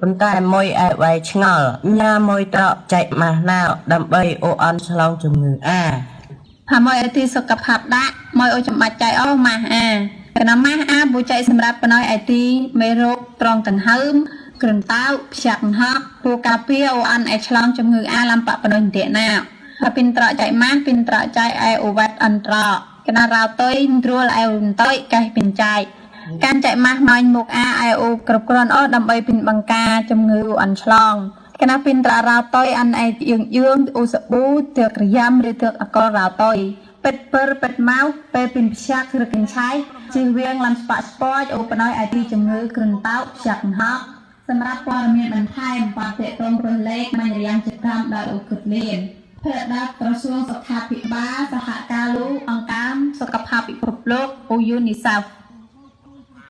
ប៉ុន្តែមួយឯវៃឆ្ងល់ញ៉ាមួយត្រកចែកម៉ាស់ណៅដើម្បីអូអន់ឆ្លងជំងឺអាផាមួយឲ្យទីសុខភាពដាក់មួយឲ្យចំបាច់ចៃអស់ម៉ាស់អាកណាម៉ាស់អាប៊ូចៃសម្រាប់បណយឲ្យទីមេរោគត្រង់ដង្ហើមគ្រុនតៅផ្សាក់ហប់ពូកាពីអូអានឲ្យឆ្លងជំងឺអាឡំបបណយទេណាហើយពីនត្រកចៃម៉ាស់ពីនត្រកចៃអែអូវ៉ាត់អន្ត្រកកណារោតុយត្រួលអែអ៊ុនតុយកេះពីនចៃកា រចែកម៉ាស់ម៉ាញ់មុខអាអែអូគ្រប់គ្រាន់អស់ដើម្បីពីនបង្ការជំងឺអន់ឆ្លងកណាពីនត្រារោតុយអានអែយើងយើងអូសប៊ូទើក្រយ៉ាំឬទើអកលរោតុយពេតពើពេតម៉ៅពេលពីនផ្សាក់ឬកញ្ឆៃជិះវៀងឡាំស្ប៉ាក់ស្ពតអូបណយអាទីជំងឺគ្រុនតោផ្សាក់ហប់សម្រាប់ព័ត៌មានបន្ថែមបាទតេតងរស់លេខមញ្ញរាំងចិត្តកម្មដោយអូគិតលៀនភេរដាក្រសួងសុខាភិបាលសហការលោកអង្គការសុខភាពពិភពលោកអូយូនីសាហ្វ